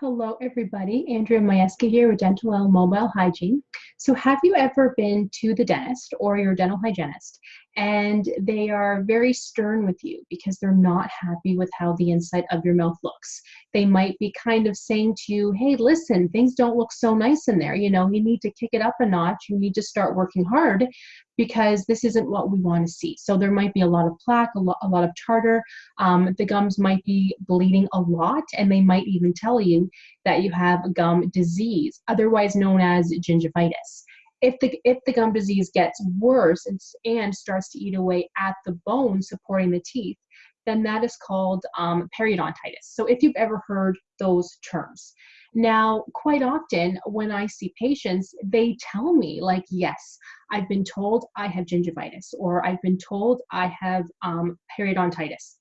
Hello, everybody. Andrea Majewski here with Dental L Mobile Hygiene. So, have you ever been to the dentist or your dental hygienist and they are very stern with you because they're not happy with how the inside of your mouth looks? They might be kind of saying to you, Hey, listen, things don't look so nice in there. You know, you need to kick it up a notch. You need to start working hard because this isn't what we want to see. So, there might be a lot of plaque, a lot, a lot of tartar. Um, the gums might be bleeding a lot, and they might even tell you that you have gum disease, otherwise known as gingivitis. If the, if the gum disease gets worse and, and starts to eat away at the bone supporting the teeth, then that is called um, periodontitis. So if you've ever heard those terms. Now, quite often when I see patients, they tell me, like, yes, I've been told I have gingivitis, or I've been told I have um, periodontitis.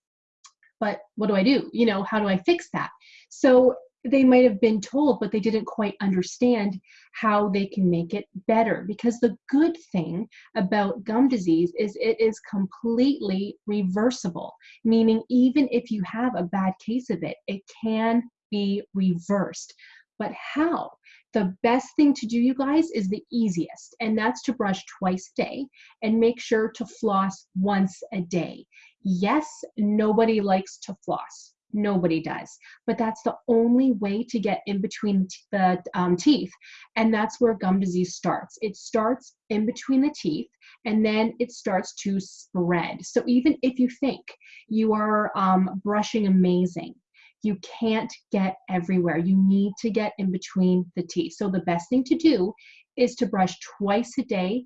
But what do I do? You know, how do I fix that? So they might have been told, but they didn't quite understand how they can make it better. Because the good thing about gum disease is it is completely reversible, meaning, even if you have a bad case of it, it can be reversed. But how? The best thing to do, you guys, is the easiest, and that's to brush twice a day and make sure to floss once a day. Yes, nobody likes to floss Nobody does. But that's the only way to get in between the um, teeth. And that's where gum disease starts. It starts in between the teeth and then it starts to spread. So even if you think you are um, brushing amazing, you can't get everywhere. You need to get in between the teeth. So the best thing to do is to brush twice a day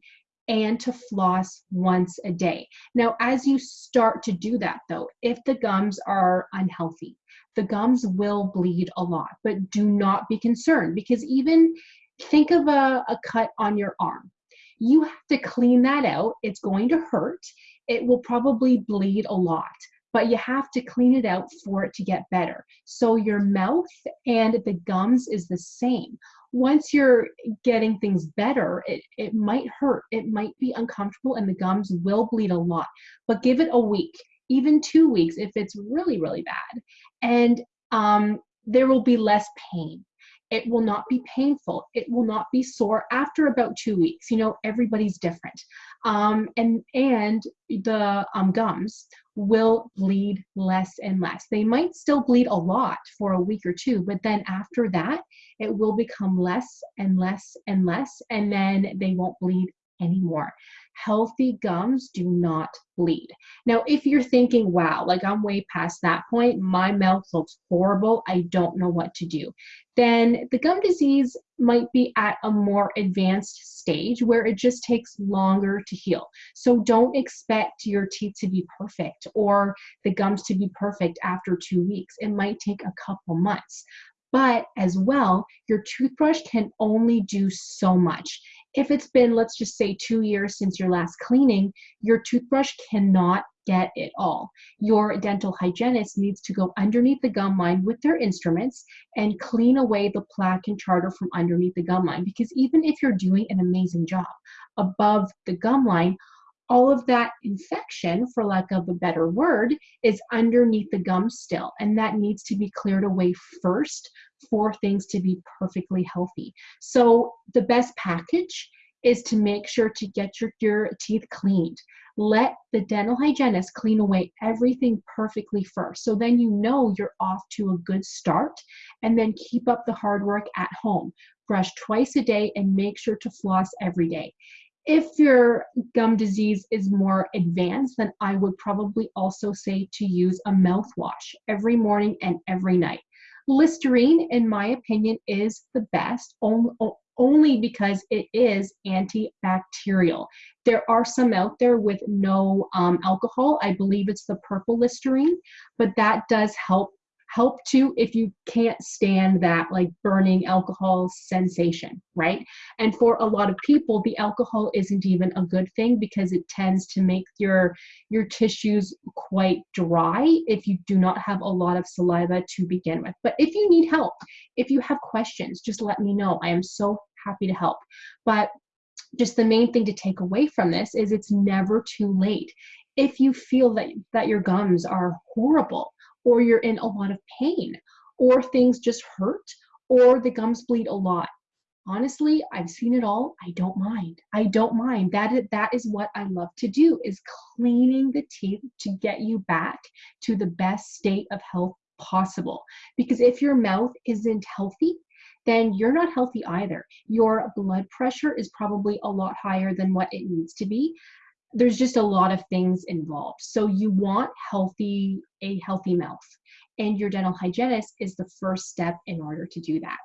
and to floss once a day. Now, as you start to do that, though, if the gums are unhealthy, the gums will bleed a lot, but do not be concerned because even think of a, a cut on your arm. You have to clean that out. It's going to hurt. It will probably bleed a lot but you have to clean it out for it to get better. So your mouth and the gums is the same once you're getting things better, it, it might hurt, it might be uncomfortable, and the gums will bleed a lot. But give it a week, even two weeks if it's really, really bad. And um, there will be less pain. It will not be painful. It will not be sore after about two weeks. You know, everybody's different. Um, and and the um, gums will bleed less and less. They might still bleed a lot for a week or two, but then after that, it will become less and less and less, and then they won't bleed anymore. Healthy gums do not bleed. Now, if you're thinking, wow, like I'm way past that point, my mouth looks horrible, I don't know what to do, then the gum disease might be at a more advanced stage where it just takes longer to heal. So don't expect your teeth to be perfect or the gums to be perfect after two weeks. It might take a couple months. But as well, your toothbrush can only do so much. If it's been, let's just say, two years since your last cleaning, your toothbrush cannot get it all. Your dental hygienist needs to go underneath the gum line with their instruments and clean away the plaque and tartar from underneath the gum line. Because even if you're doing an amazing job above the gum line, all of that infection, for lack of a better word, is underneath the gum still, and that needs to be cleared away first for things to be perfectly healthy. So, the best package is to make sure to get your, your teeth cleaned. Let the dental hygienist clean away everything perfectly first. So then you know you're off to a good start. And then keep up the hard work at home. Brush twice a day and make sure to floss every day. If your gum disease is more advanced, then I would probably also say to use a mouthwash every morning and every night. Listerine, in my opinion, is the best only because it is antibacterial. There are some out there with no um, alcohol. I believe it's the purple Listerine, but that does help help too if you can't stand that like burning alcohol sensation, right? And for a lot of people, the alcohol isn't even a good thing because it tends to make your your tissues quite dry if you do not have a lot of saliva to begin with. But if you need help, if you have questions, just let me know. I am so happy to help. But just the main thing to take away from this is it's never too late. If you feel that, that your gums are horrible, or you're in a lot of pain, or things just hurt, or the gums bleed a lot. Honestly, I've seen it all. I don't mind. I don't mind. That is, that is what I love to do is cleaning the teeth to get you back to the best state of health possible. Because if your mouth isn't healthy, then you're not healthy either. Your blood pressure is probably a lot higher than what it needs to be. There's just a lot of things involved. So you want healthy a healthy mouth and your dental hygienist is the first step in order to do that.